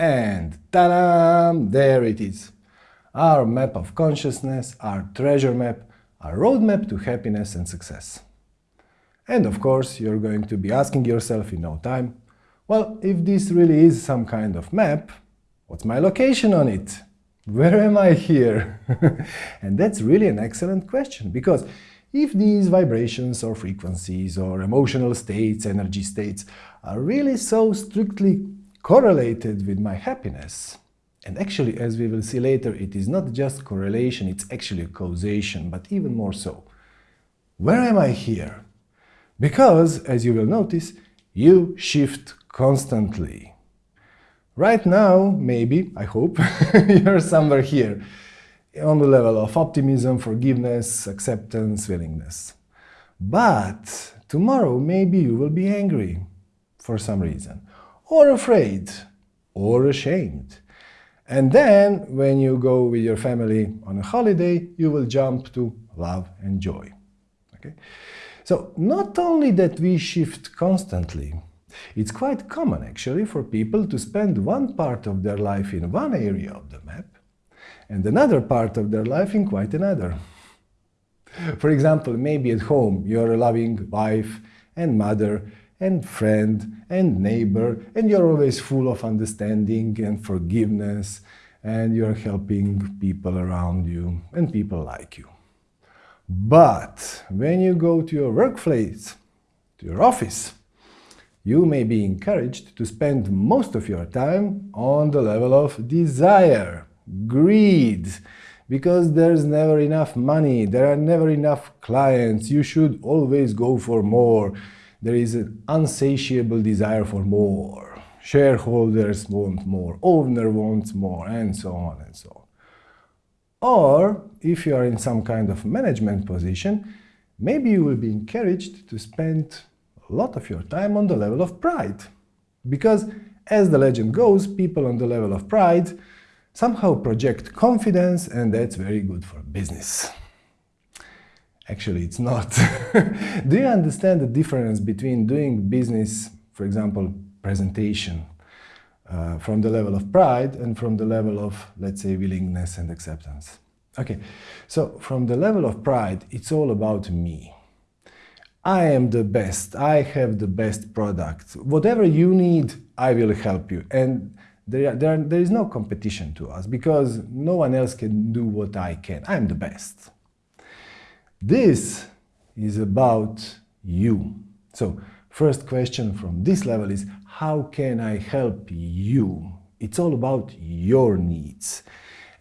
And ta-da! There it is. Our map of consciousness, our treasure map, our roadmap to happiness and success. And of course, you're going to be asking yourself in no time, well, if this really is some kind of map, what's my location on it? Where am I here? and that's really an excellent question, because if these vibrations or frequencies or emotional states, energy states, are really so strictly correlated with my happiness, and actually, as we will see later, it is not just correlation, it's actually causation, but even more so. Where am I here? Because, as you will notice, you shift constantly. Right now, maybe, I hope, you're somewhere here, on the level of optimism, forgiveness, acceptance, willingness. But tomorrow, maybe you will be angry for some reason, or afraid, or ashamed. And then, when you go with your family on a holiday, you will jump to love and joy. Okay? So not only that we shift constantly, it's quite common actually for people to spend one part of their life in one area of the map and another part of their life in quite another. For example, maybe at home you're a loving wife and mother and friend and neighbor and you're always full of understanding and forgiveness and you're helping people around you and people like you. But when you go to your workplace, to your office, you may be encouraged to spend most of your time on the level of desire, greed, because there's never enough money, there are never enough clients, you should always go for more. There is an unsatiable desire for more. Shareholders want more, owner wants more, and so on and so on. Or, if you are in some kind of management position, maybe you will be encouraged to spend a lot of your time on the level of pride. Because, as the legend goes, people on the level of pride somehow project confidence, and that's very good for business. Actually, it's not. Do you understand the difference between doing business, for example, presentation, uh, from the level of pride and from the level of, let's say, willingness and acceptance. Okay, so from the level of pride, it's all about me. I am the best, I have the best product. Whatever you need, I will help you. And there, there, there is no competition to us because no one else can do what I can. I'm the best. This is about you. So first question from this level is, how can I help you? It's all about your needs.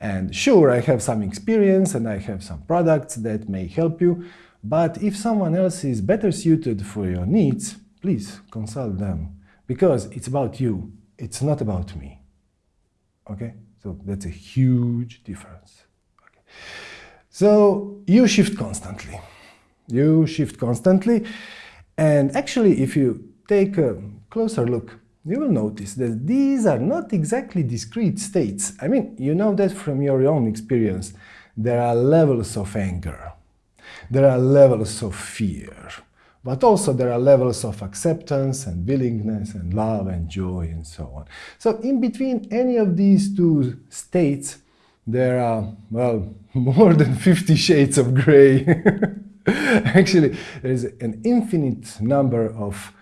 And sure, I have some experience and I have some products that may help you, but if someone else is better suited for your needs, please consult them. Because it's about you, it's not about me. Okay? So that's a huge difference. Okay. So you shift constantly. You shift constantly. And actually, if you take a closer look, you will notice that these are not exactly discrete states. I mean, you know that from your own experience. There are levels of anger. There are levels of fear. But also there are levels of acceptance and willingness and love and joy and so on. So in between any of these two states, there are, well, more than 50 shades of gray. Actually, there is an infinite number of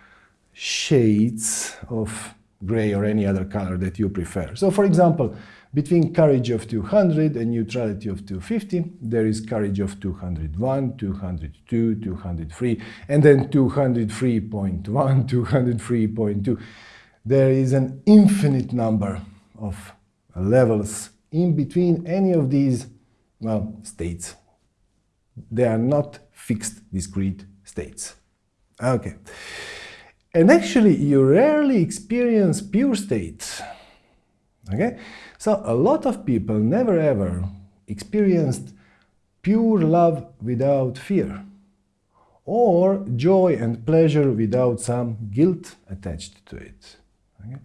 shades of gray or any other color that you prefer. So for example, between courage of 200 and neutrality of 250, there is courage of 201, 202, 203, and then 203.1, 203.2. There is an infinite number of levels in between any of these, well, states. They are not fixed discrete states. Okay. And actually, you rarely experience pure states. Okay? So a lot of people never ever experienced pure love without fear or joy and pleasure without some guilt attached to it. Okay?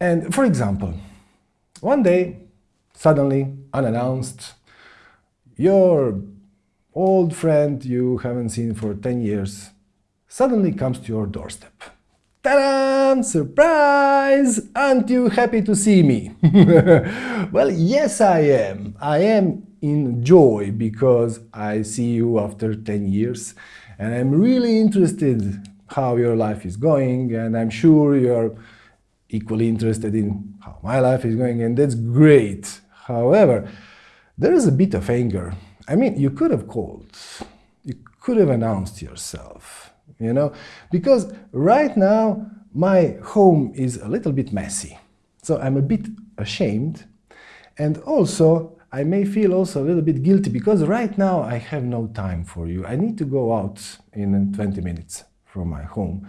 And for example, one day, suddenly, unannounced, your old friend you haven't seen for 10 years suddenly comes to your doorstep. Ta-da! Surprise! Aren't you happy to see me? well, yes I am. I am in joy because I see you after 10 years and I'm really interested how your life is going and I'm sure you're equally interested in how my life is going and that's great. However, there is a bit of anger. I mean, you could have called, you could have announced yourself, you know, because right now my home is a little bit messy. So I'm a bit ashamed and also I may feel also a little bit guilty because right now I have no time for you. I need to go out in 20 minutes from my home.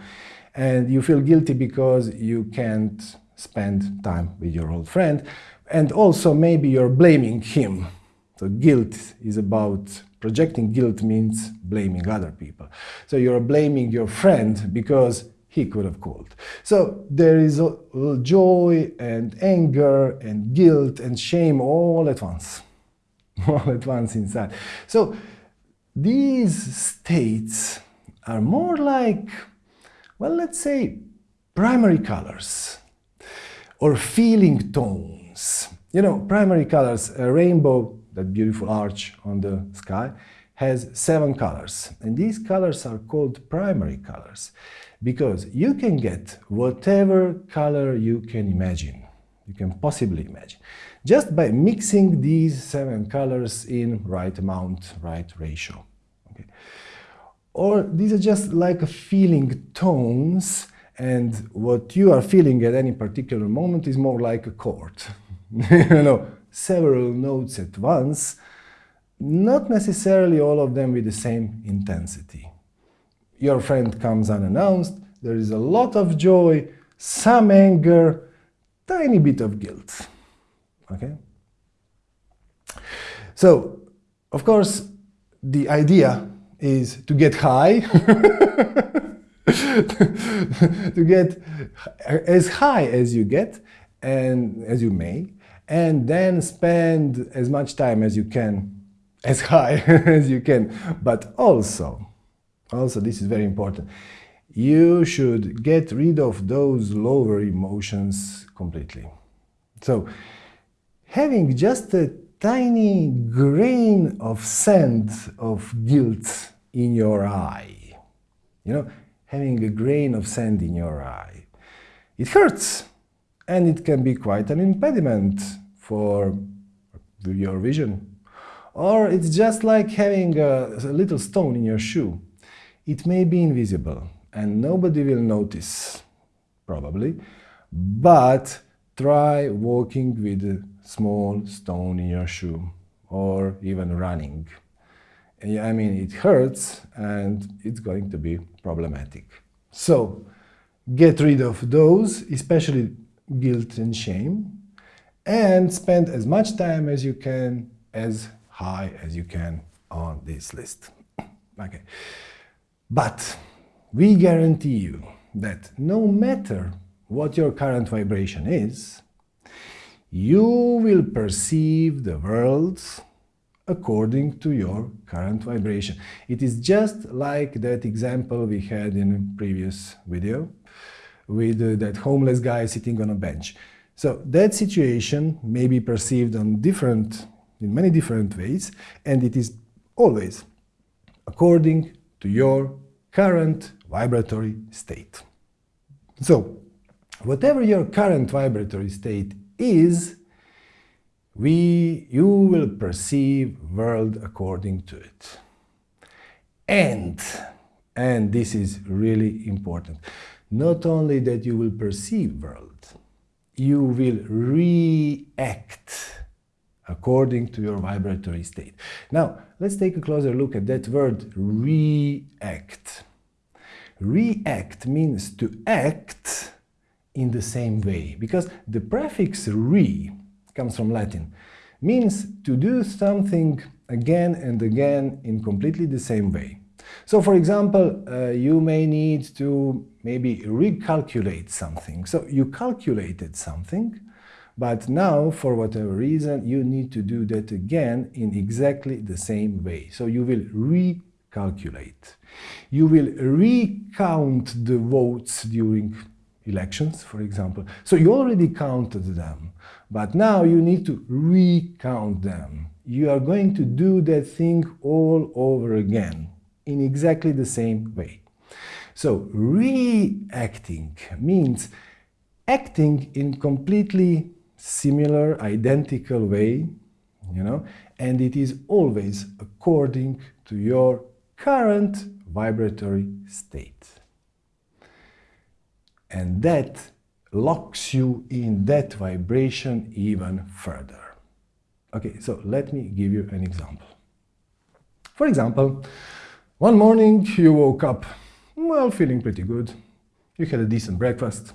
And you feel guilty because you can't spend time with your old friend. And also maybe you're blaming him. So guilt is about projecting guilt means blaming other people. So you're blaming your friend because he could have called. So there is joy and anger and guilt and shame all at once, all at once inside. So these states are more like, well, let's say primary colors or feeling tones. You know, primary colors, a rainbow, that beautiful arch on the sky, has seven colors. And these colors are called primary colors because you can get whatever color you can imagine, you can possibly imagine, just by mixing these seven colors in right amount, right ratio. Okay. Or these are just like feeling tones and what you are feeling at any particular moment is more like a chord. you know, several notes at once, not necessarily all of them with the same intensity. Your friend comes unannounced, there is a lot of joy, some anger, tiny bit of guilt. Okay? So, of course, the idea is to get high, to get as high as you get and as you may, and then spend as much time as you can, as high as you can, but also also, this is very important. You should get rid of those lower emotions completely. So, having just a tiny grain of sand of guilt in your eye, you know, having a grain of sand in your eye, it hurts and it can be quite an impediment for your vision. Or it's just like having a, a little stone in your shoe it may be invisible and nobody will notice, probably, but try walking with a small stone in your shoe or even running. I mean, it hurts and it's going to be problematic. So, get rid of those, especially guilt and shame, and spend as much time as you can, as high as you can on this list. okay. But we guarantee you that no matter what your current vibration is, you will perceive the world according to your current vibration. It is just like that example we had in a previous video with uh, that homeless guy sitting on a bench. So that situation may be perceived on different, in many different ways, and it is always according to your current vibratory state. So, whatever your current vibratory state is, we, you will perceive world according to it. And, and this is really important, not only that you will perceive world, you will react according to your vibratory state. Now, let's take a closer look at that word react. React means to act in the same way, because the prefix re comes from Latin, means to do something again and again in completely the same way. So, for example, uh, you may need to maybe recalculate something. So, you calculated something, but now, for whatever reason, you need to do that again in exactly the same way. So you will recalculate. You will recount the votes during elections, for example. So you already counted them, but now you need to recount them. You are going to do that thing all over again in exactly the same way. So reacting means acting in completely similar, identical way, you know, and it is always according to your current vibratory state. And that locks you in that vibration even further. Okay, so let me give you an example. For example, one morning you woke up, well, feeling pretty good. You had a decent breakfast,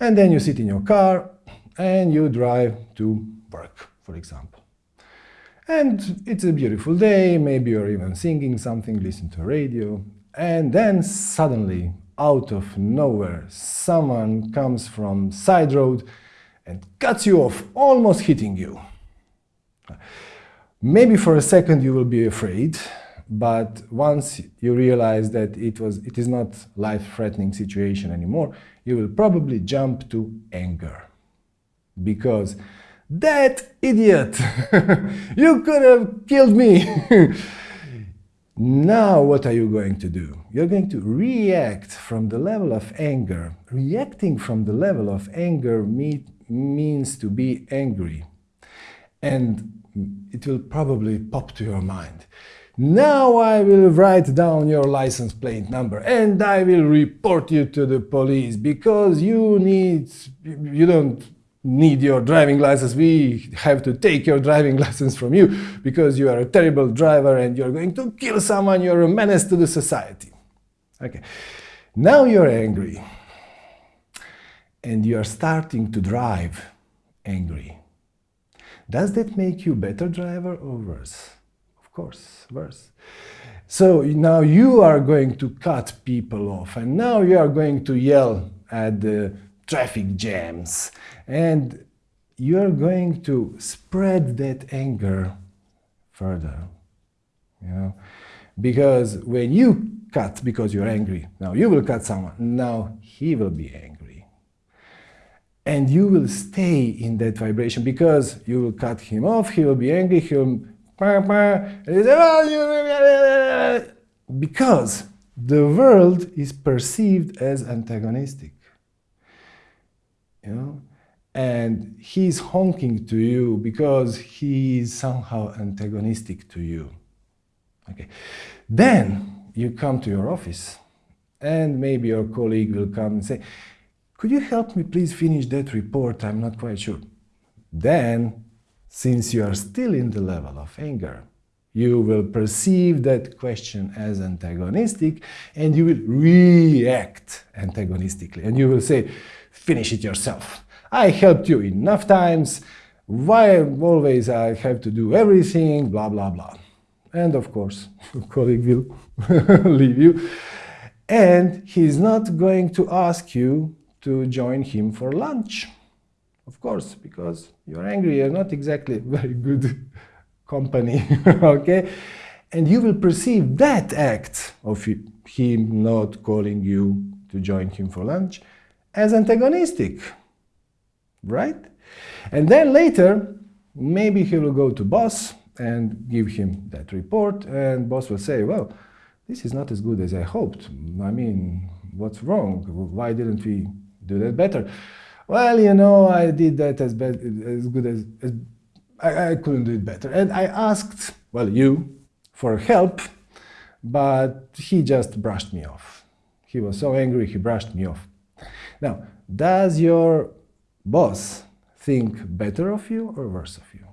and then you sit in your car and you drive to work, for example. And it's a beautiful day, maybe you're even singing something, listen to radio, and then suddenly, out of nowhere, someone comes from side road and cuts you off, almost hitting you. Maybe for a second you will be afraid, but once you realize that it was it is not life-threatening situation anymore, you will probably jump to anger. Because that idiot! you could have killed me! now what are you going to do? You're going to react from the level of anger. Reacting from the level of anger me means to be angry. And it will probably pop to your mind. Now I will write down your license plate number and I will report you to the police because you need, you don't need your driving license, we have to take your driving license from you because you are a terrible driver and you're going to kill someone, you're a menace to the society. Okay, now you're angry and you are starting to drive angry. Does that make you better driver or worse? Of course, worse. So now you are going to cut people off and now you are going to yell at the traffic jams. And you're going to spread that anger further. You know? Because when you cut because you're angry, now you will cut someone, now he will be angry. And you will stay in that vibration because you will cut him off, he will be angry, he will... Because the world is perceived as antagonistic you know, and he's honking to you because he is somehow antagonistic to you. Okay. Then you come to your office and maybe your colleague will come and say, could you help me please finish that report? I'm not quite sure. Then, since you are still in the level of anger, you will perceive that question as antagonistic and you will react antagonistically. And you will say, finish it yourself. I helped you enough times, why always I have to do everything, blah, blah, blah. And of course, your colleague will leave you. And he's not going to ask you to join him for lunch. Of course, because you're angry, you're not exactly very good company, okay? And you will perceive that act of him not calling you to join him for lunch as antagonistic, right? And then later, maybe he will go to boss and give him that report, and boss will say, well, this is not as good as I hoped. I mean, what's wrong? Why didn't we do that better? Well, you know, I did that as, as good as, as I, I couldn't do it better. And I asked, well, you, for help, but he just brushed me off. He was so angry, he brushed me off. Now, does your boss think better of you or worse of you?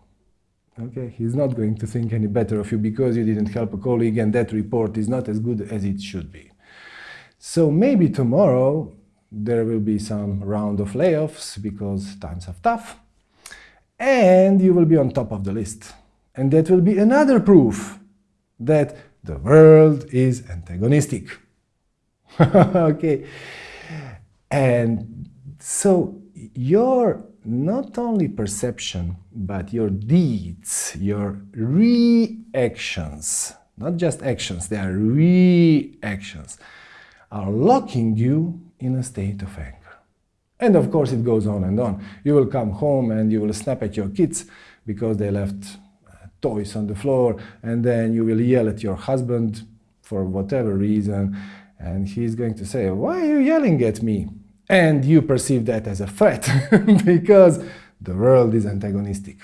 Okay, he's not going to think any better of you because you didn't help a colleague and that report is not as good as it should be. So maybe tomorrow there will be some round of layoffs because times are tough and you will be on top of the list. And that will be another proof that the world is antagonistic. okay. And so your not only perception, but your deeds, your reactions not just actions, they are reactions, are locking you in a state of anger. And of course it goes on and on. You will come home and you will snap at your kids because they left uh, toys on the floor and then you will yell at your husband for whatever reason and he's going to say, why are you yelling at me? And you perceive that as a threat because the world is antagonistic.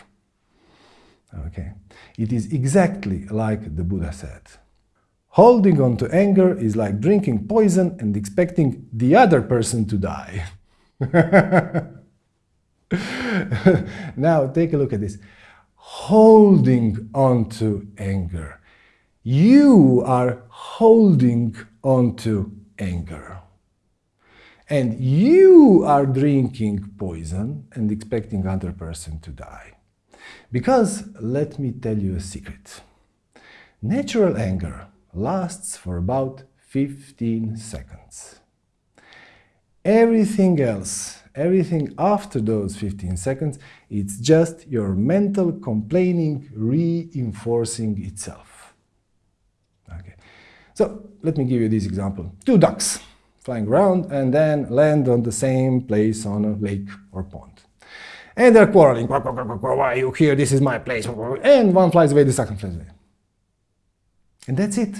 Okay. It is exactly like the Buddha said. Holding on to anger is like drinking poison and expecting the other person to die. now take a look at this. Holding on to anger. You are holding on to anger. And you are drinking poison and expecting other person to die. Because let me tell you a secret. Natural anger lasts for about 15 seconds. Everything else, everything after those 15 seconds, it's just your mental complaining reinforcing itself. Okay. So let me give you this example. Two ducks flying around and then land on the same place on a lake or pond. And they're quarreling. Why are you here? This is my place. And one flies away, the second flies away. And that's it.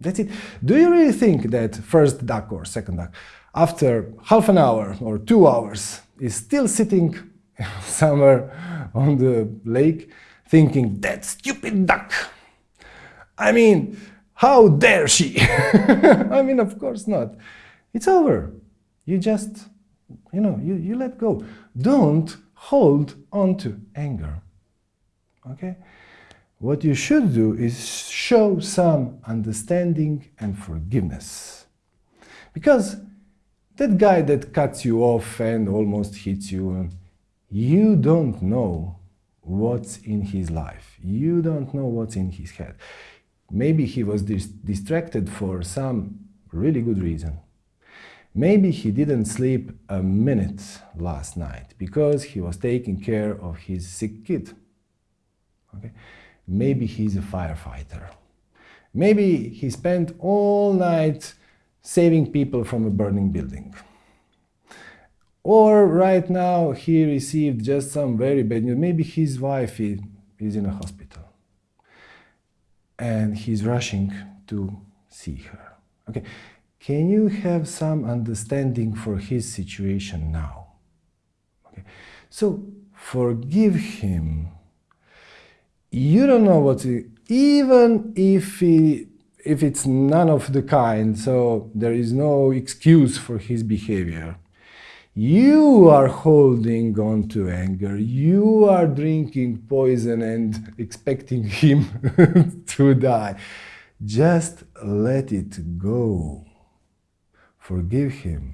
That's it. Do you really think that first duck or second duck, after half an hour or two hours, is still sitting somewhere on the lake thinking, that stupid duck? I mean, how dare she? I mean, of course not. It's over. You just, you know, you, you let go. Don't hold on to anger. Okay? What you should do is show some understanding and forgiveness. Because that guy that cuts you off and almost hits you, you don't know what's in his life. You don't know what's in his head. Maybe he was dis distracted for some really good reason. Maybe he didn't sleep a minute last night because he was taking care of his sick kid. Okay? Maybe he's a firefighter. Maybe he spent all night saving people from a burning building. Or right now he received just some very bad news. Maybe his wife is in a hospital and he's rushing to see her. Okay, can you have some understanding for his situation now? Okay. So forgive him. You don't know what, to, even if he, if it's none of the kind, so there is no excuse for his behavior. You are holding on to anger. You are drinking poison and expecting him to die. Just let it go. Forgive him.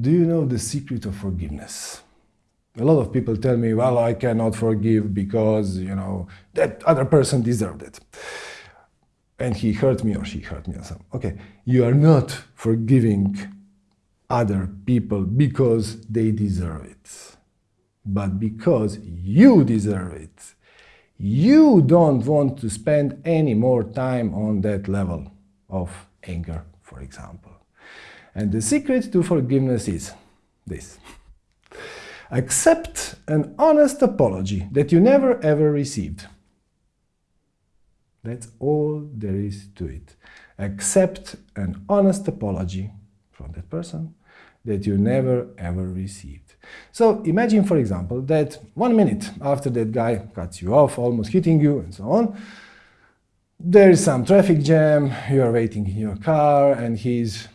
Do you know the secret of forgiveness? A lot of people tell me, well, I cannot forgive because, you know, that other person deserved it. And he hurt me or she hurt me or something. Okay, you are not forgiving other people because they deserve it, but because you deserve it. You don't want to spend any more time on that level of anger, for example. And the secret to forgiveness is this. Accept an honest apology that you never ever received. That's all there is to it. Accept an honest apology from that person that you never ever received. So imagine, for example, that one minute after that guy cuts you off, almost hitting you and so on, there is some traffic jam, you are waiting in your car and he's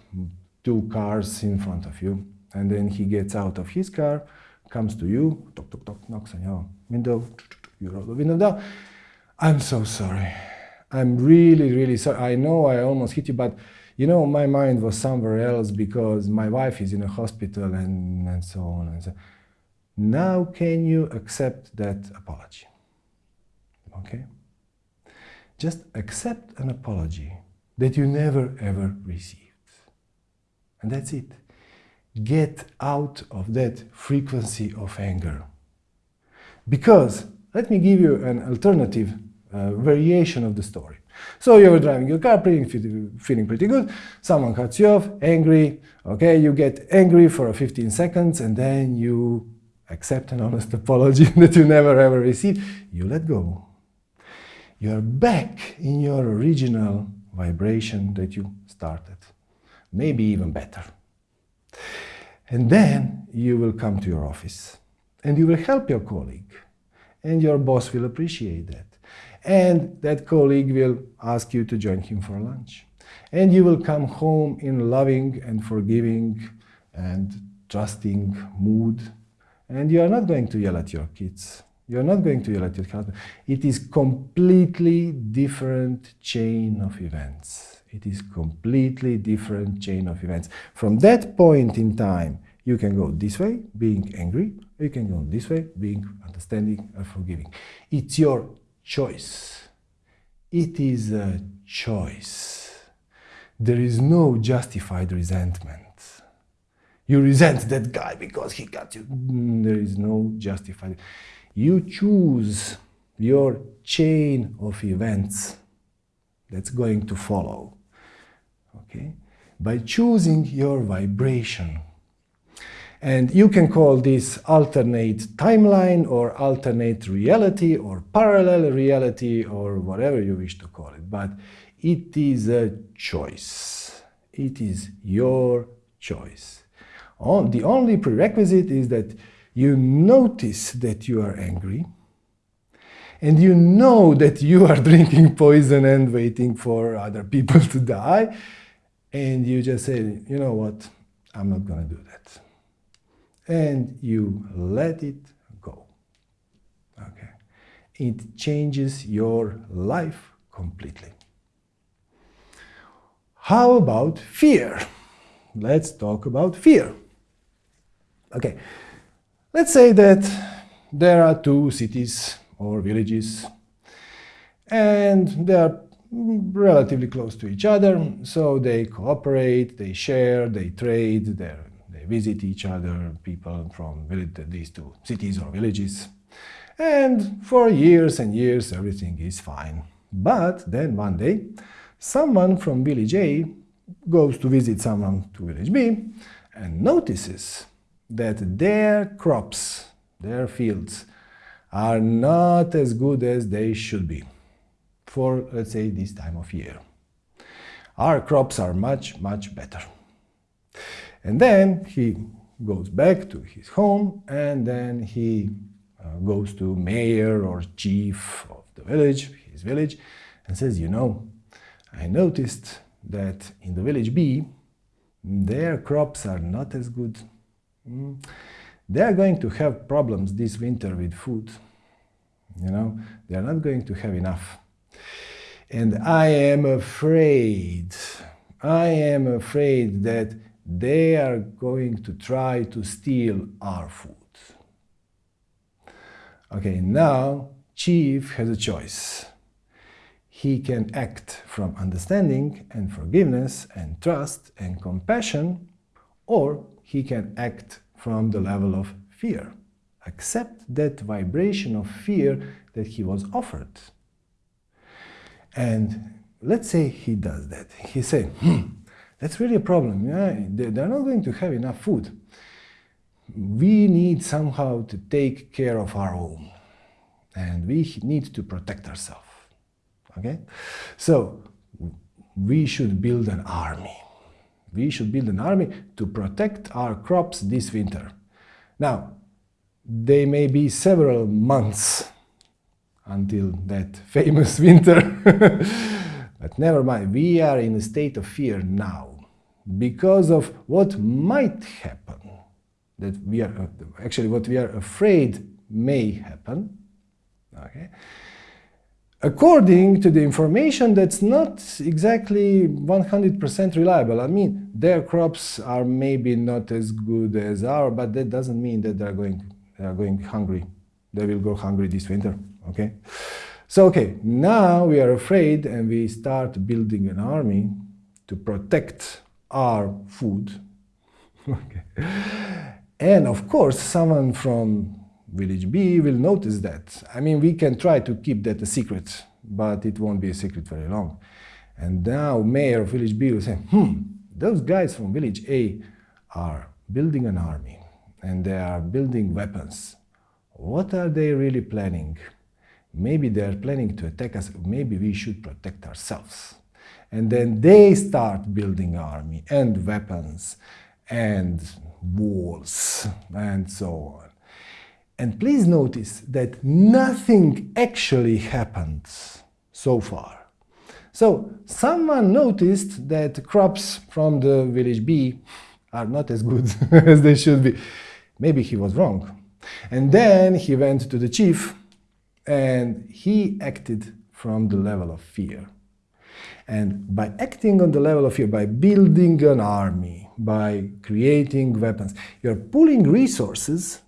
two cars in front of you. And then he gets out of his car, comes to you, tock, tock, tock, knocks on your window, you roll the window down. I'm so sorry. I'm really, really sorry. I know I almost hit you, but you know, my mind was somewhere else because my wife is in a hospital and, and so on and so Now can you accept that apology? Okay? Just accept an apology that you never ever received. And that's it. Get out of that frequency of anger. Because, let me give you an alternative uh, variation of the story. So you're driving your car, feeling pretty good, someone cuts you off, angry, okay, you get angry for 15 seconds and then you accept an honest apology that you never ever received, you let go. You're back in your original vibration that you started, maybe even better. And then you will come to your office and you will help your colleague and your boss will appreciate that. And that colleague will ask you to join him for lunch. And you will come home in loving and forgiving and trusting mood. And you are not going to yell at your kids. You are not going to yell at your husband. It is completely different chain of events. It is completely different chain of events. From that point in time, you can go this way, being angry. You can go this way, being understanding and forgiving. It's your choice. It is a choice. There is no justified resentment. You resent that guy because he got you. Mm, there is no justified. You choose your chain of events that's going to follow. Okay? By choosing your vibration. And you can call this alternate timeline or alternate reality or parallel reality or whatever you wish to call it. But it is a choice. It is your choice. Oh, the only prerequisite is that you notice that you are angry and you know that you are drinking poison and waiting for other people to die and you just say, you know what, I'm not going to do that and you let it go. Okay. It changes your life completely. How about fear? Let's talk about fear. Okay. Let's say that there are two cities or villages and they are relatively close to each other, so they cooperate, they share, they trade, they visit each other, people from these two cities or villages. And for years and years, everything is fine. But then one day, someone from village A goes to visit someone to village B and notices that their crops, their fields, are not as good as they should be for, let's say, this time of year. Our crops are much, much better. And then he goes back to his home and then he uh, goes to mayor or chief of the village, his village, and says, you know, I noticed that in the village B, their crops are not as good. Mm. They are going to have problems this winter with food. You know, they are not going to have enough. And I am afraid, I am afraid that they are going to try to steal our food. Okay, now Chief has a choice. He can act from understanding and forgiveness and trust and compassion, or he can act from the level of fear. Accept that vibration of fear that he was offered. And let's say he does that. He say, hmm, that's really a problem. Yeah? They're not going to have enough food. We need somehow to take care of our own. And we need to protect ourselves. Okay? So, we should build an army. We should build an army to protect our crops this winter. Now, they may be several months until that famous winter. but never mind, we are in a state of fear now because of what might happen, that we are uh, actually what we are afraid may happen, okay, according to the information that's not exactly 100% reliable. I mean, their crops are maybe not as good as ours, but that doesn't mean that they're going, they're going hungry. They will go hungry this winter, okay? So, okay, now we are afraid and we start building an army to protect our food. okay. And of course, someone from village B will notice that. I mean, we can try to keep that a secret but it won't be a secret very long. And now mayor of village B will say, hmm, those guys from village A are building an army and they are building weapons. What are they really planning? Maybe they are planning to attack us, maybe we should protect ourselves. And then they start building army and weapons and walls and so on. And please notice that nothing actually happened so far. So someone noticed that crops from the village B are not as good as they should be. Maybe he was wrong. And then he went to the chief and he acted from the level of fear. And by acting on the level of fear, by building an army, by creating weapons, you're pulling resources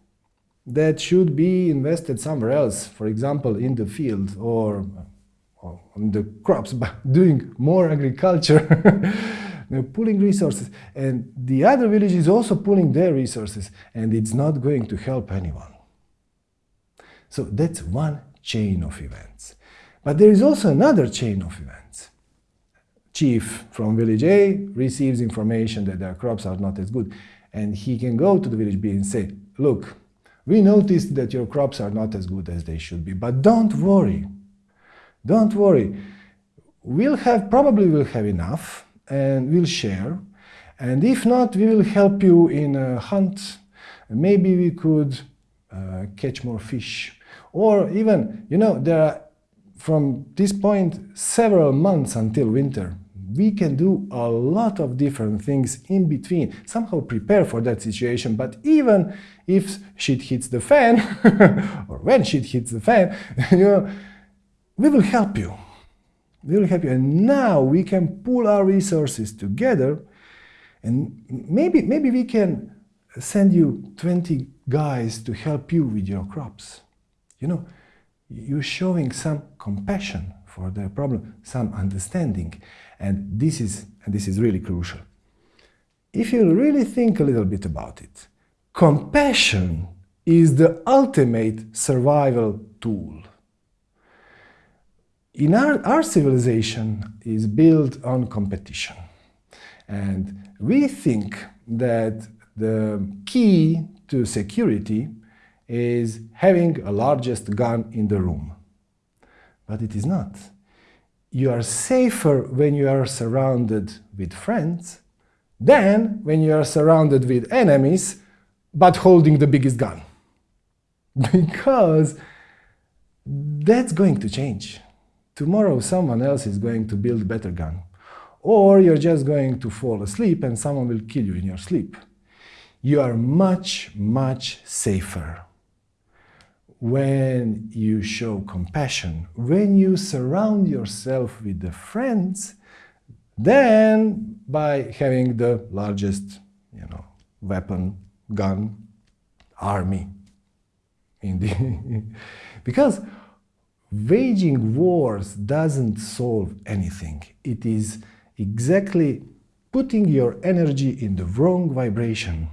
that should be invested somewhere else, for example, in the field or, or on the crops, by doing more agriculture. They're pulling resources. And the other village is also pulling their resources, and it's not going to help anyone. So that's one chain of events. But there is also another chain of events. Chief from village A receives information that their crops are not as good, and he can go to the village B and say, look, we noticed that your crops are not as good as they should be, but don't worry. Don't worry. We'll have, probably we'll have enough, and we'll share. And if not, we will help you in a hunt. Maybe we could uh, catch more fish. Or even, you know, there are, from this point, several months until winter. We can do a lot of different things in between, somehow prepare for that situation. But even if shit hits the fan, or when shit hits the fan, you know, we will help you will help you. And now we can pull our resources together and maybe, maybe we can send you 20 guys to help you with your crops. You know, you're showing some compassion for their problem, some understanding. And this is, and this is really crucial. If you really think a little bit about it, compassion is the ultimate survival tool. In our, our civilization is built on competition. And we think that the key to security is having a largest gun in the room. But it is not. You are safer when you are surrounded with friends than when you are surrounded with enemies but holding the biggest gun. Because that's going to change. Tomorrow someone else is going to build a better gun. Or you're just going to fall asleep and someone will kill you in your sleep. You are much, much safer when you show compassion, when you surround yourself with the friends, than by having the largest, you know, weapon, gun, army. In the because waging wars doesn't solve anything. It is exactly putting your energy in the wrong vibration.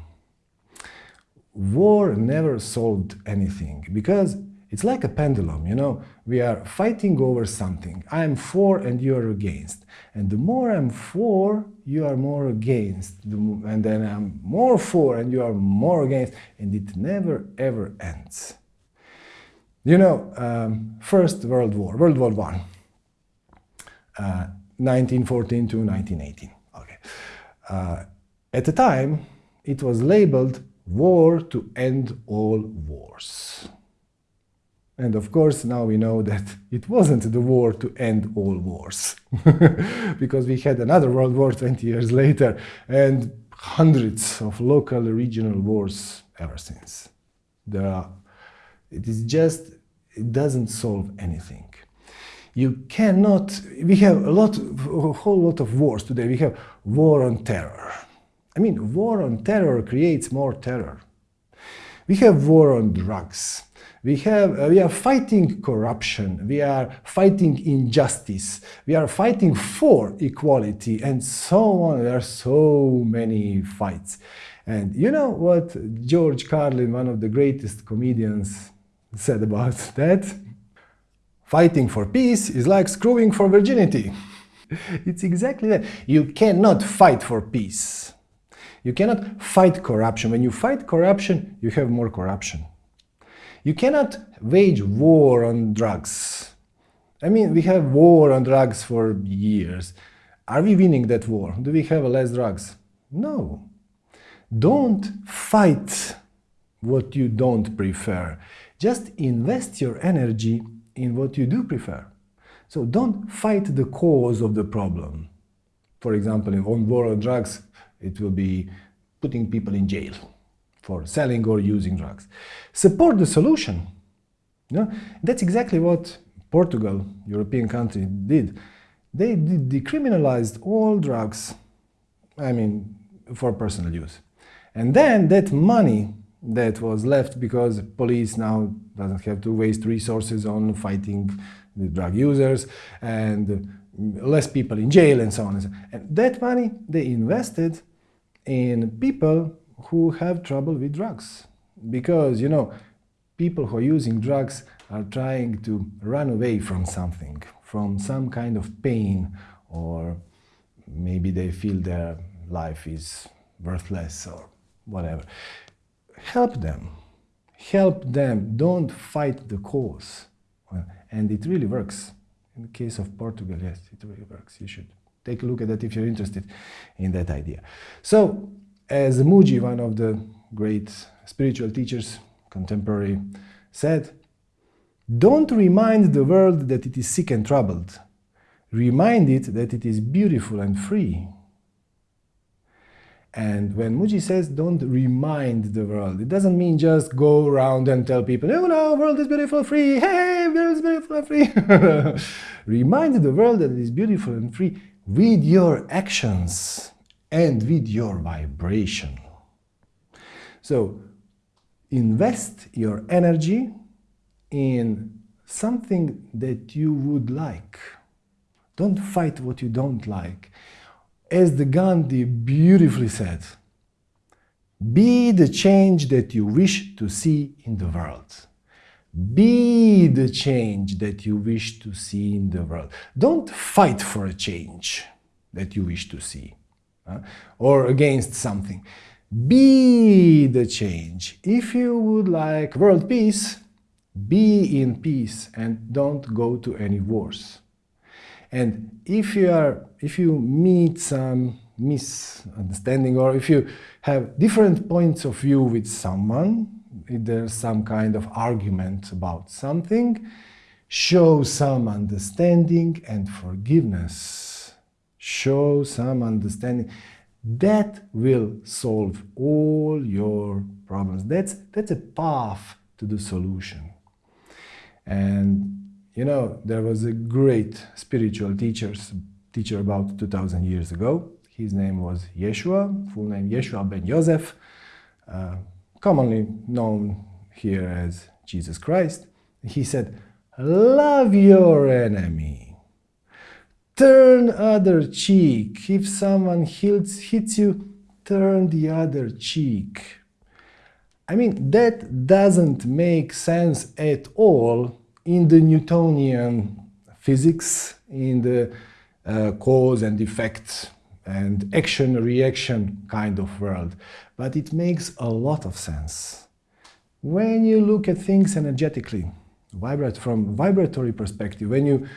War never solved anything because it's like a pendulum, you know, we are fighting over something. I'm for and you are against. And the more I'm for, you are more against. And then I'm more for and you are more against. And it never ever ends. You know, um, First World War, World War One, uh, 1914 to 1918. Okay. Uh, at the time, it was labeled war to end all wars. And of course, now we know that it wasn't the war to end all wars, because we had another World War 20 years later and hundreds of local regional wars ever since. There are it is just, it doesn't solve anything. You cannot, we have a lot, a whole lot of wars today. We have war on terror. I mean, war on terror creates more terror. We have war on drugs. We, have, uh, we are fighting corruption, we are fighting injustice, we are fighting for equality, and so on. There are so many fights. And you know what George Carlin, one of the greatest comedians said about that. fighting for peace is like screwing for virginity. it's exactly that. You cannot fight for peace. You cannot fight corruption. When you fight corruption, you have more corruption. You cannot wage war on drugs. I mean, we have war on drugs for years. Are we winning that war? Do we have less drugs? No. Don't fight what you don't prefer. Just invest your energy in what you do prefer. So don't fight the cause of the problem. For example, on war on drugs, it will be putting people in jail for selling or using drugs. Support the solution. You know, that's exactly what Portugal, European country, did. They decriminalized all drugs, I mean, for personal use. And then that money that was left because police now doesn't have to waste resources on fighting the drug users and less people in jail and so on. And, so on. and that money they invested in people who have trouble with drugs. Because, you know, people who are using drugs are trying to run away from something, from some kind of pain, or maybe they feel their life is worthless or whatever. Help them. Help them. Don't fight the cause. And it really works. In the case of Portugal, yes, it really works. You should take a look at that if you're interested in that idea. So, as Mooji, one of the great spiritual teachers, contemporary, said, don't remind the world that it is sick and troubled. Remind it that it is beautiful and free. And when Mooji says don't remind the world, it doesn't mean just go around and tell people, oh no, world is beautiful, free, hey, world is beautiful and free. remind the world that it is beautiful and free with your actions and with your vibration. So invest your energy in something that you would like. Don't fight what you don't like as the Gandhi beautifully said, be the change that you wish to see in the world. Be the change that you wish to see in the world. Don't fight for a change that you wish to see uh, or against something. Be the change. If you would like world peace, be in peace and don't go to any wars. And if you are, if you meet some misunderstanding or if you have different points of view with someone, if there's some kind of argument about something, show some understanding and forgiveness. Show some understanding. That will solve all your problems. That's, that's a path to the solution. And you know, there was a great spiritual teacher, teacher about 2000 years ago. His name was Yeshua, full name Yeshua ben Yosef, uh, commonly known here as Jesus Christ. He said, love your enemy. Turn other cheek. If someone hits, hits you, turn the other cheek. I mean, that doesn't make sense at all in the Newtonian physics, in the uh, cause and effect and action-reaction kind of world. But it makes a lot of sense. When you look at things energetically, vibrate from vibratory perspective, when you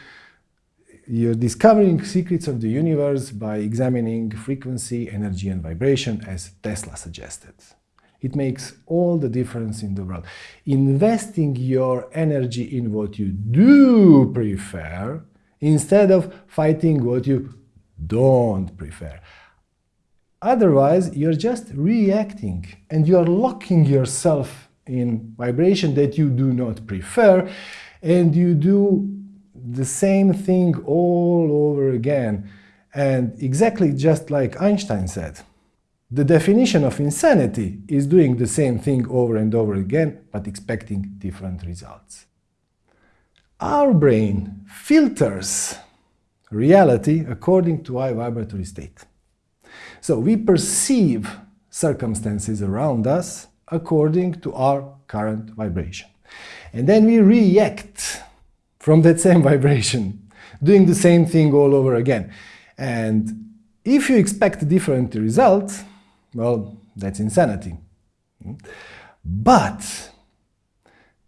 you're discovering secrets of the universe by examining frequency, energy and vibration as Tesla suggested. It makes all the difference in the world. Investing your energy in what you do prefer instead of fighting what you don't prefer. Otherwise, you're just reacting and you're locking yourself in vibration that you do not prefer and you do the same thing all over again. And exactly just like Einstein said, the definition of insanity is doing the same thing over and over again, but expecting different results. Our brain filters reality according to our vibratory state. So we perceive circumstances around us according to our current vibration. And then we react from that same vibration, doing the same thing all over again. And if you expect different results, well, that's insanity. But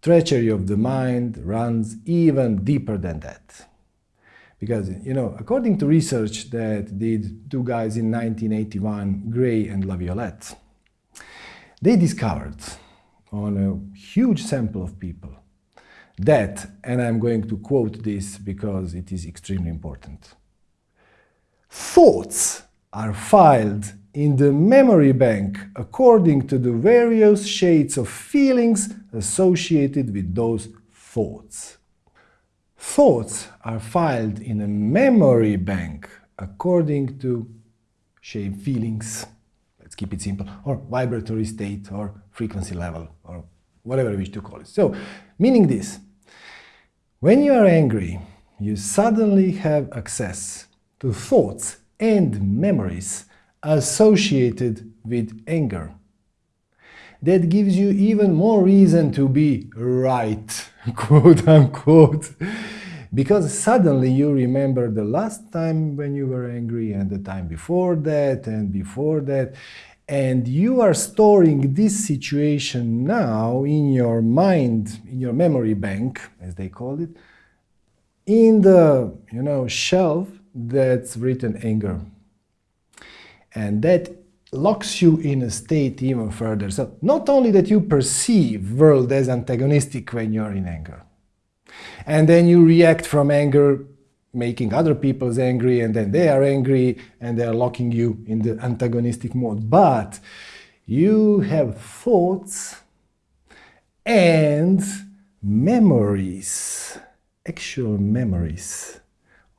treachery of the mind runs even deeper than that. Because, you know, according to research that did two guys in 1981, Gray and LaViolette, they discovered on a huge sample of people that, and I'm going to quote this because it is extremely important, thoughts are filed in the memory bank according to the various shades of feelings associated with those thoughts. Thoughts are filed in a memory bank according to shape feelings, let's keep it simple, or vibratory state or frequency level or whatever you wish to call it. So, meaning this, when you are angry, you suddenly have access to thoughts and memories associated with anger. That gives you even more reason to be right, quote unquote, because suddenly you remember the last time when you were angry and the time before that and before that, and you are storing this situation now in your mind, in your memory bank, as they call it, in the you know shelf that's written anger. And that locks you in a state even further. So not only that you perceive world as antagonistic when you're in anger, and then you react from anger making other people angry and then they are angry and they are locking you in the antagonistic mode. But you have thoughts and memories, actual memories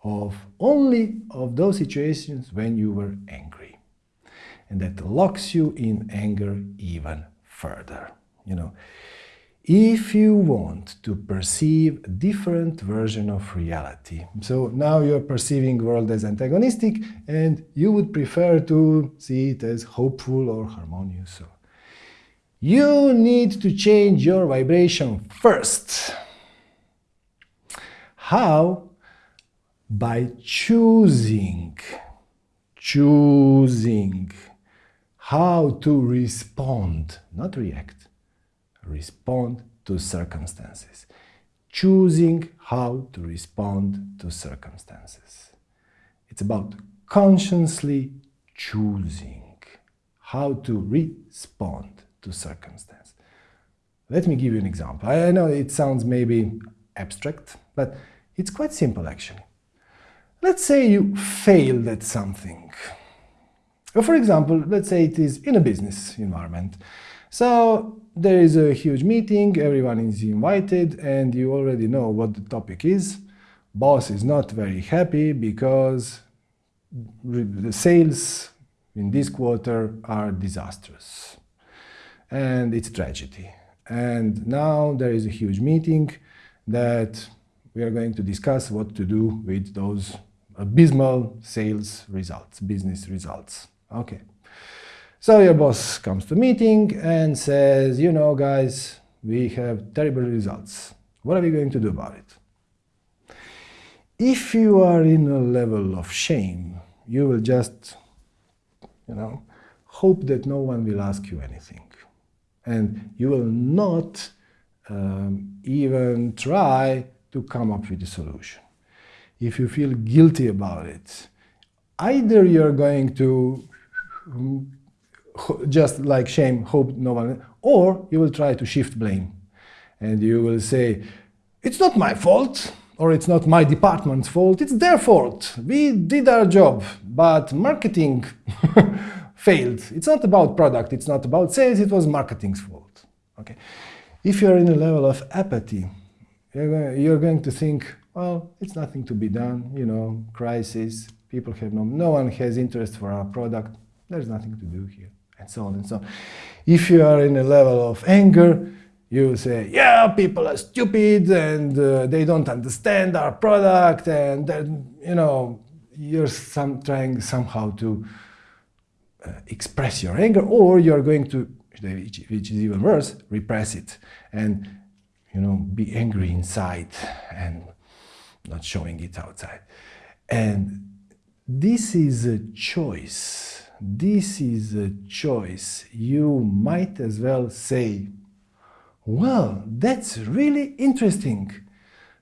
of only of those situations when you were angry. And that locks you in anger even further. You know, if you want to perceive a different version of reality. So now you're perceiving world as antagonistic and you would prefer to see it as hopeful or harmonious. So you need to change your vibration first. How? By choosing, choosing how to respond, not react respond to circumstances. Choosing how to respond to circumstances. It's about consciously choosing how to respond to circumstance. Let me give you an example. I know it sounds maybe abstract, but it's quite simple actually. Let's say you failed at something. For example, let's say it is in a business environment. So there is a huge meeting, everyone is invited, and you already know what the topic is. Boss is not very happy because the sales in this quarter are disastrous. And it's tragedy. And now there is a huge meeting that we are going to discuss what to do with those abysmal sales results, business results. Okay. So your boss comes to meeting and says, you know, guys, we have terrible results. What are we going to do about it? If you are in a level of shame, you will just, you know, hope that no one will ask you anything. And you will not um, even try to come up with a solution. If you feel guilty about it, either you're going to just like shame, hope no one, or you will try to shift blame. And you will say, it's not my fault, or it's not my department's fault, it's their fault. We did our job, but marketing failed. It's not about product, it's not about sales, it was marketing's fault. Okay. If you're in a level of apathy, you're going, to think, well, it's nothing to be done, you know, crisis, people have no, no one has interest for our product, there's nothing to do here and so on and so on. If you are in a level of anger, you say, yeah, people are stupid and uh, they don't understand our product and then, you know, you're some, trying somehow to uh, express your anger or you're going to, which, which is even worse, repress it and, you know, be angry inside and not showing it outside. And this is a choice. This is a choice. You might as well say, well, that's really interesting.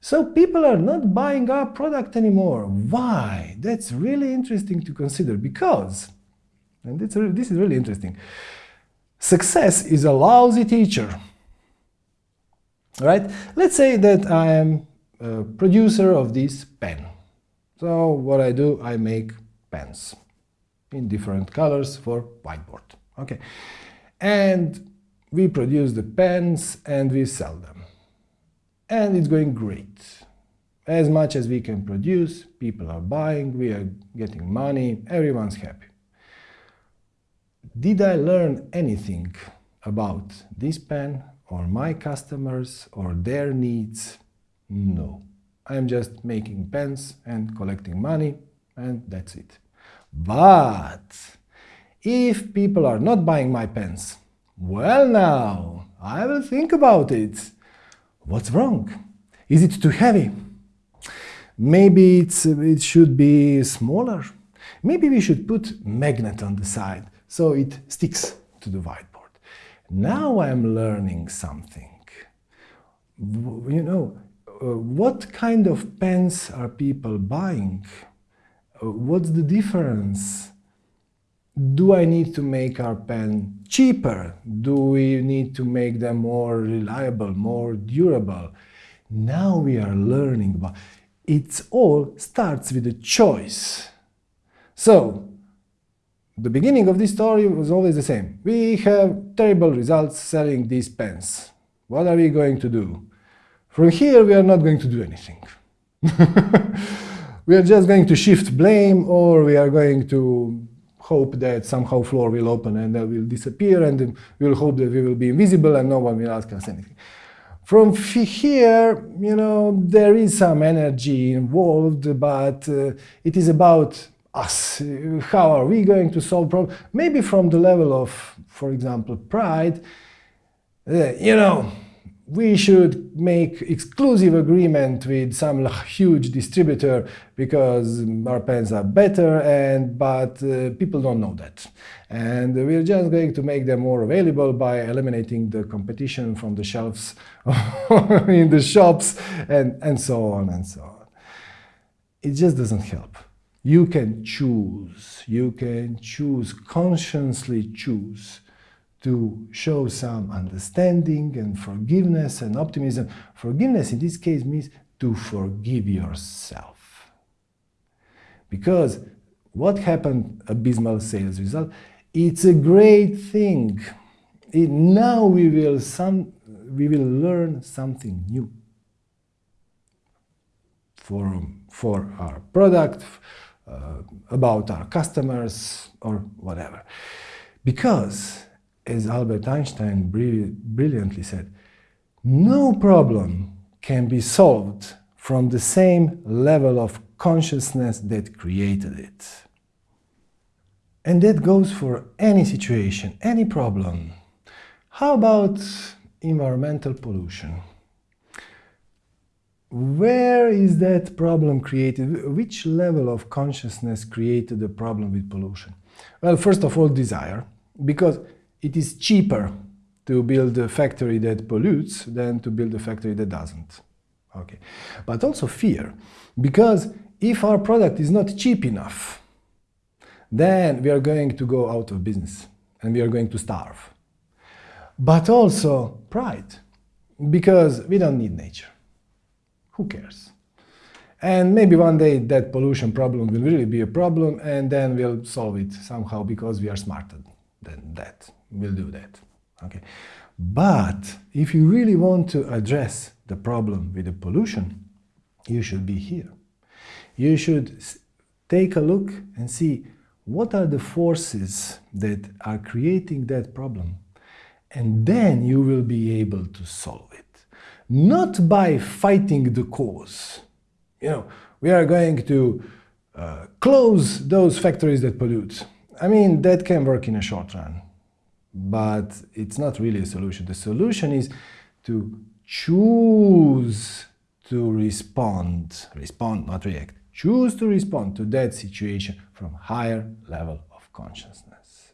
So people are not buying our product anymore. Why? That's really interesting to consider because, and this is really interesting, success is a lousy teacher. Right? Let's say that I am a producer of this pen. So what I do, I make pens in different colors for whiteboard. Okay. And we produce the pens and we sell them. And it's going great. As much as we can produce, people are buying, we are getting money, everyone's happy. Did I learn anything about this pen or my customers or their needs? No. I'm just making pens and collecting money and that's it. But if people are not buying my pens, well now, I will think about it. What's wrong? Is it too heavy? Maybe it should be smaller. Maybe we should put magnet on the side so it sticks to the whiteboard. Now I'm learning something. You know, uh, what kind of pens are people buying? What's the difference? do I need to make our pen cheaper? Do we need to make them more reliable, more durable? Now we are learning about it all starts with a choice. So, the beginning of this story was always the same. We have terrible results selling these pens. What are we going to do? From here, we are not going to do anything. we are just going to shift blame or we are going to hope that somehow floor will open and that will disappear and we'll hope that we will be invisible and no one will ask us anything. From here, you know, there is some energy involved, but uh, it is about us. How are we going to solve problems? Maybe from the level of, for example, pride, uh, you know, we should make exclusive agreement with some huge distributor because our pens are better and but uh, people don't know that. And we're just going to make them more available by eliminating the competition from the shelves in the shops and and so on and so on. It just doesn't help. You can choose. You can choose consciously choose to show some understanding and forgiveness and optimism. Forgiveness in this case means to forgive yourself. Because what happened, abysmal sales result, it's a great thing. It, now we will, some, we will learn something new for, for our product, uh, about our customers, or whatever. Because as Albert Einstein brilliantly said, no problem can be solved from the same level of consciousness that created it. And that goes for any situation, any problem. How about environmental pollution? Where is that problem created? Which level of consciousness created the problem with pollution? Well, first of all, desire, because it is cheaper to build a factory that pollutes than to build a factory that doesn't. Okay. But also fear, because if our product is not cheap enough, then we are going to go out of business and we are going to starve. But also pride, because we don't need nature. Who cares? And maybe one day that pollution problem will really be a problem and then we'll solve it somehow because we are smarter than that will do that. Okay. But if you really want to address the problem with the pollution, you should be here. You should take a look and see what are the forces that are creating that problem. And then you will be able to solve it. Not by fighting the cause. You know, we are going to uh, close those factories that pollute. I mean, that can work in a short run but it's not really a solution. The solution is to choose to respond, respond, not react, choose to respond to that situation from higher level of consciousness.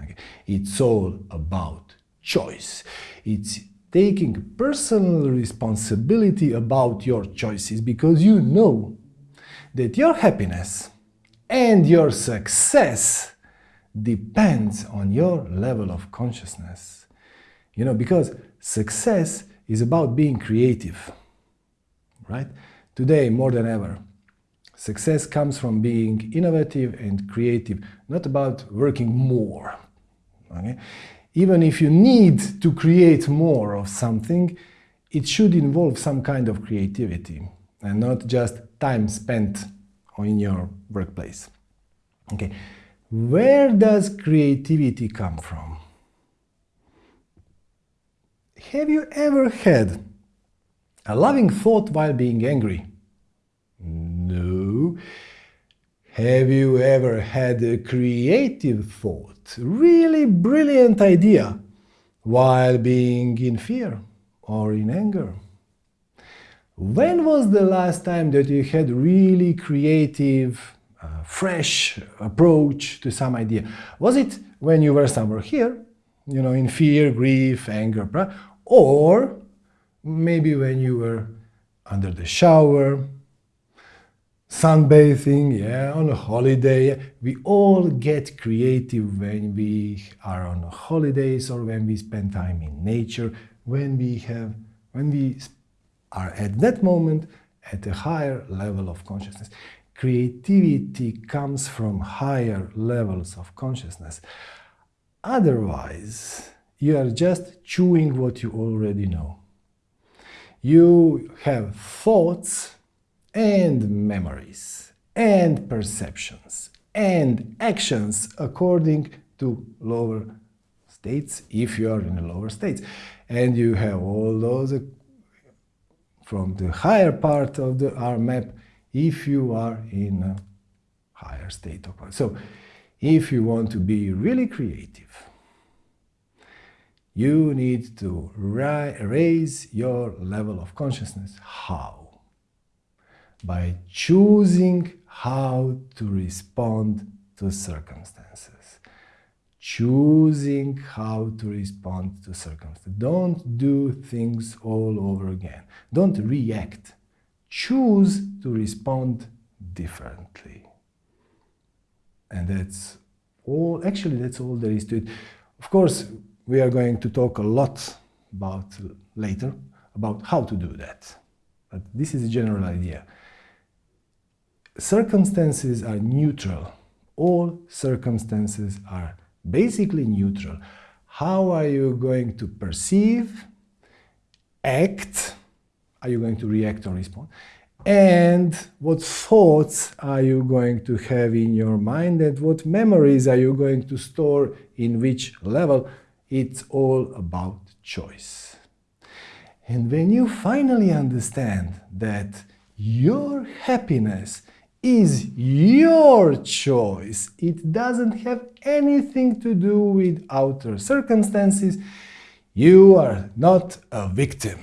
Okay. It's all about choice. It's taking personal responsibility about your choices because you know that your happiness and your success depends on your level of consciousness. You know, because success is about being creative, right? Today, more than ever, success comes from being innovative and creative, not about working more. Okay? Even if you need to create more of something, it should involve some kind of creativity and not just time spent in your workplace. Okay, where does creativity come from? Have you ever had a loving thought while being angry? No. Have you ever had a creative thought, really brilliant idea, while being in fear or in anger? When was the last time that you had really creative, uh, fresh approach to some idea? Was it when you were somewhere here, you know, in fear, grief, anger, or maybe when you were under the shower, sunbathing, yeah, on a holiday. We all get creative when we are on holidays or when we spend time in nature, when we have, when we are at that moment at a higher level of consciousness. Creativity comes from higher levels of consciousness. Otherwise, you are just chewing what you already know. You have thoughts and memories and perceptions and actions according to lower states, if you are in the lower states. And you have all those from the higher part of the R map if you are in a higher state of mind. So if you want to be really creative, you need to raise your level of consciousness. How? By choosing how to respond to circumstances choosing how to respond to circumstances. Don't do things all over again. Don't react. Choose to respond differently. And that's all, actually that's all there is to it. Of course, we are going to talk a lot about later about how to do that. But this is a general idea. Circumstances are neutral. All circumstances are basically neutral. How are you going to perceive, act, are you going to react or respond, and what thoughts are you going to have in your mind and what memories are you going to store in which level, it's all about choice. And when you finally understand that your happiness is your choice. It doesn't have anything to do with outer circumstances. You are not a victim.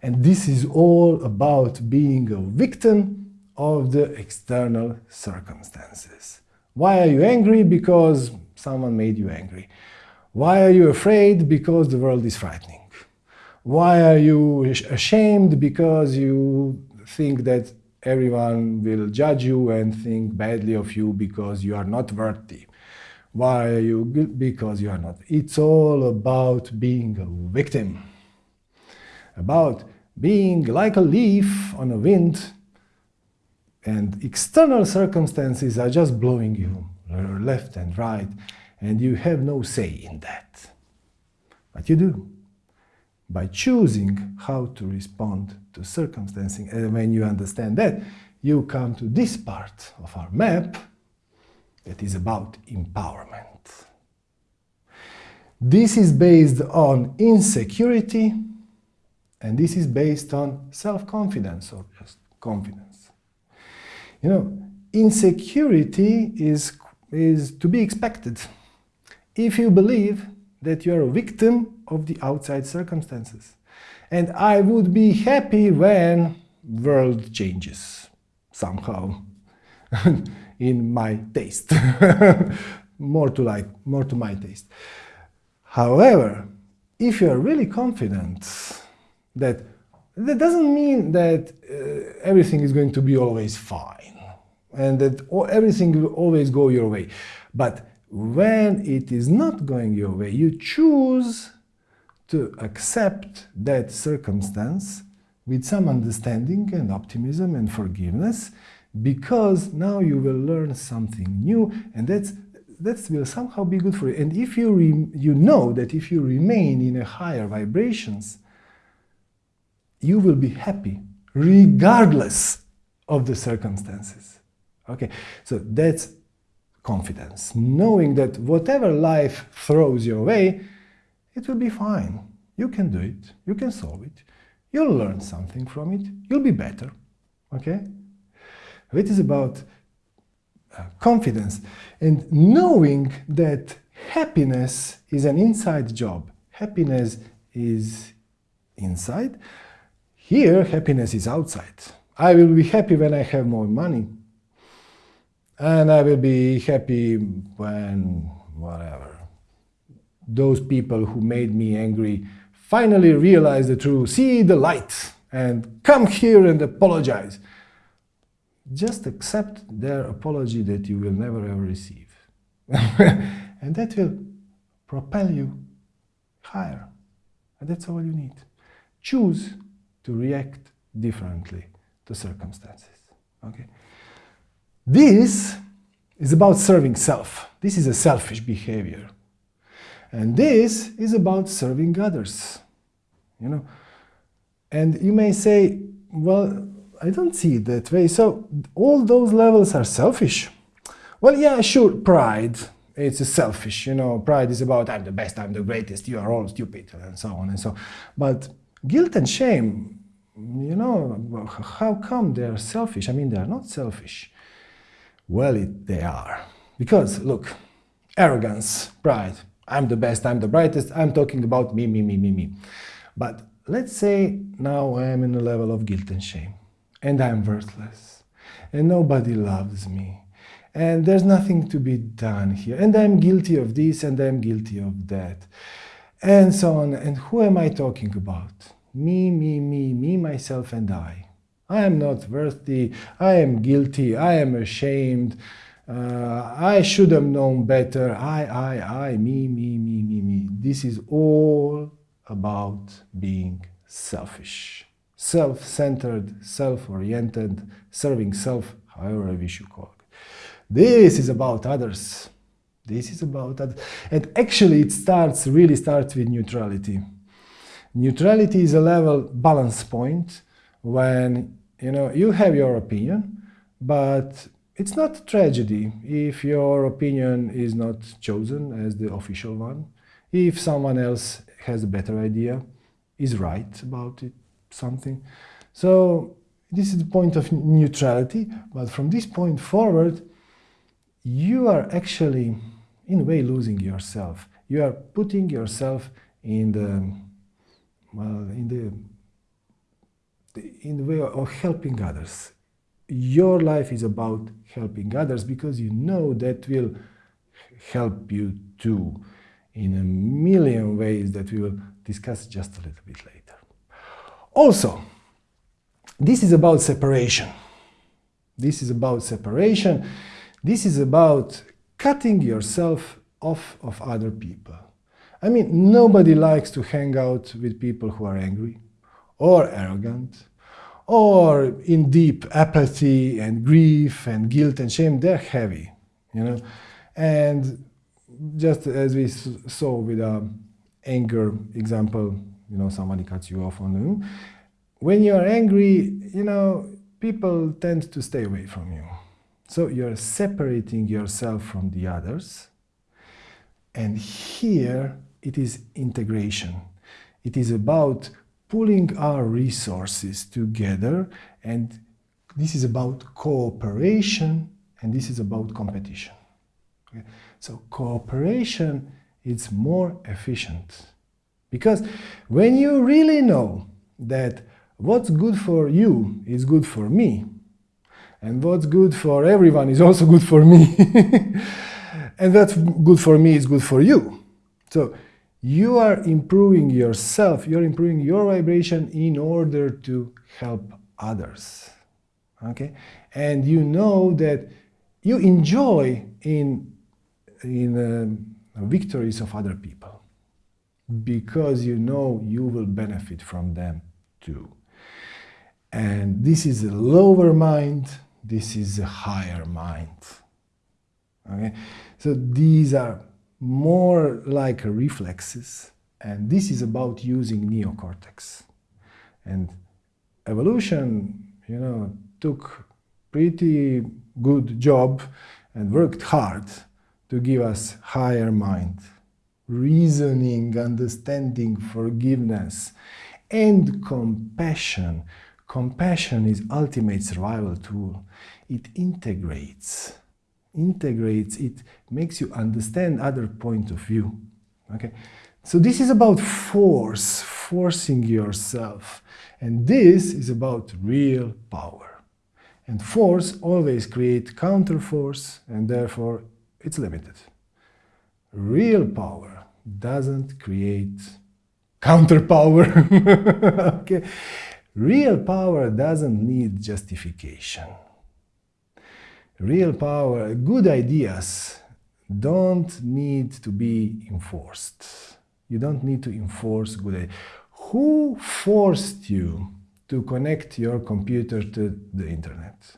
And this is all about being a victim of the external circumstances. Why are you angry? Because someone made you angry. Why are you afraid? Because the world is frightening. Why are you ashamed? Because you think that everyone will judge you and think badly of you because you are not worthy. Why are you Because you are not. It's all about being a victim. About being like a leaf on a wind and external circumstances are just blowing you left and right and you have no say in that. But you do by choosing how to respond to circumstances. And when you understand that, you come to this part of our map that is about empowerment. This is based on insecurity, and this is based on self-confidence or just confidence. You know, insecurity is, is to be expected. If you believe that you are a victim of the outside circumstances. And I would be happy when world changes somehow in my taste. more to like, more to my taste. However, if you are really confident that that doesn't mean that uh, everything is going to be always fine and that everything will always go your way. But when it is not going your way, you choose to accept that circumstance with some understanding and optimism and forgiveness because now you will learn something new and that's that will somehow be good for you. And if you, you know that if you remain in a higher vibrations, you will be happy regardless of the circumstances. Okay, so that's confidence, knowing that whatever life throws your way, it will be fine. You can do it, you can solve it, you'll learn something from it, you'll be better. Okay? It is about uh, confidence and knowing that happiness is an inside job. Happiness is inside. Here, happiness is outside. I will be happy when I have more money. And I will be happy when, whatever, those people who made me angry finally realize the truth, see the light, and come here and apologize just accept their apology that you will never ever receive. and that will propel you higher. And that's all you need. Choose to react differently to circumstances. Okay? This is about serving self. This is a selfish behavior. And this is about serving others. You know? And you may say, well, I don't see it that way. So all those levels are selfish. Well, yeah, sure, pride. It's selfish, you know, pride is about I'm the best, I'm the greatest, you are all stupid, and so on and so. on. But guilt and shame, you know, how come they are selfish? I mean, they are not selfish. Well, it, they are. Because, look, arrogance, pride, I'm the best, I'm the brightest, I'm talking about me, me, me, me, me. But let's say now I'm in a level of guilt and shame and I'm worthless, and nobody loves me, and there's nothing to be done here, and I'm guilty of this, and I'm guilty of that, and so on. And who am I talking about? Me, me, me, me, myself, and I. I am not worthy, I am guilty, I am ashamed, uh, I should have known better, I, I, I, me, me, me, me, me. This is all about being selfish self-centered, self-oriented, serving self, however we should call it. This is about others. This is about others. And actually it starts, really starts with neutrality. Neutrality is a level balance point when, you know, you have your opinion, but it's not a tragedy if your opinion is not chosen as the official one. If someone else has a better idea, is right about it, something. So this is the point of neutrality, but from this point forward, you are actually, in a way, losing yourself. You are putting yourself in the, well, in the, in the way of helping others. Your life is about helping others because you know that will help you too in a million ways that we will discuss just a little bit later. Also, this is about separation. This is about separation. This is about cutting yourself off of other people. I mean, nobody likes to hang out with people who are angry or arrogant or in deep apathy and grief and guilt and shame. They're heavy, you know. And just as we saw with the anger example you know, somebody cuts you off on the When you're angry, you know, people tend to stay away from you. So you're separating yourself from the others. And here it is integration. It is about pulling our resources together and this is about cooperation and this is about competition. Okay? So cooperation is more efficient because when you really know that what's good for you is good for me, and what's good for everyone is also good for me, and what's good for me is good for you. So you are improving yourself, you're improving your vibration in order to help others. Okay? And you know that you enjoy in, in uh, victories of other people because you know you will benefit from them too. And this is a lower mind, this is a higher mind. Okay? So these are more like reflexes, and this is about using neocortex. And evolution, you know, took pretty good job and worked hard to give us higher mind, reasoning, understanding, forgiveness, and compassion. Compassion is ultimate survival tool. It integrates integrates it, makes you understand other point of view. Okay, so this is about force, forcing yourself, and this is about real power. And force always creates counterforce, and therefore it's limited. Real power doesn't create counterpower. okay, real power doesn't need justification real power, good ideas don't need to be enforced. You don't need to enforce good ideas. Who forced you to connect your computer to the internet?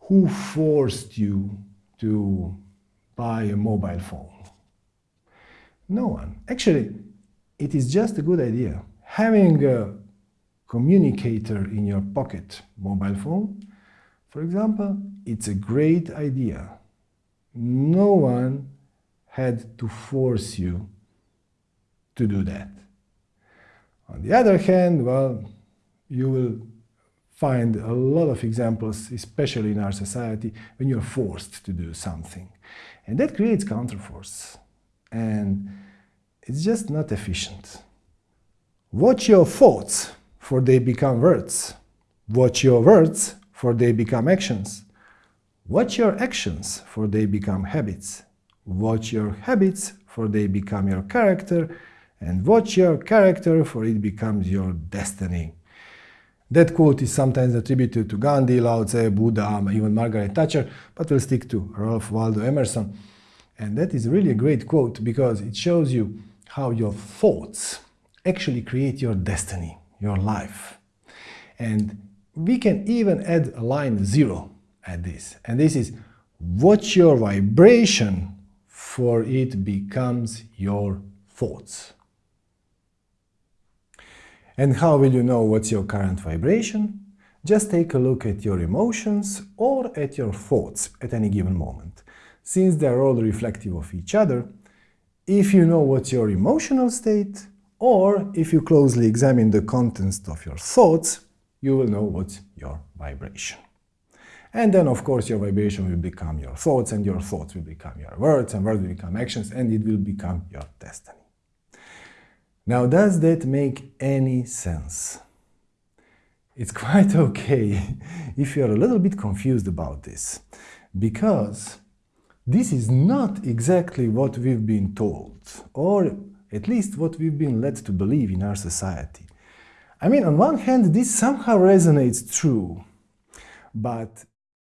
Who forced you to buy a mobile phone? No one. Actually, it is just a good idea. Having a communicator in your pocket mobile phone for example, it's a great idea. No one had to force you to do that. On the other hand, well, you will find a lot of examples, especially in our society, when you're forced to do something. And that creates counterforce. And it's just not efficient. Watch your thoughts, for they become words. Watch your words, for they become actions. Watch your actions, for they become habits. Watch your habits, for they become your character. And watch your character, for it becomes your destiny. That quote is sometimes attributed to Gandhi, Lao Tse, Buddha, even Margaret Thatcher, but we'll stick to Ralph Waldo Emerson. And that is really a great quote because it shows you how your thoughts actually create your destiny, your life. And we can even add a line zero at this. And this is watch your vibration for it becomes your thoughts. And how will you know what's your current vibration? Just take a look at your emotions or at your thoughts at any given moment. Since they're all reflective of each other, if you know what's your emotional state, or if you closely examine the contents of your thoughts, you will know what's your vibration. And then, of course, your vibration will become your thoughts, and your thoughts will become your words, and words will become actions, and it will become your destiny. Now, does that make any sense? It's quite okay if you're a little bit confused about this, because this is not exactly what we've been told, or at least what we've been led to believe in our society. I mean, on one hand, this somehow resonates true, but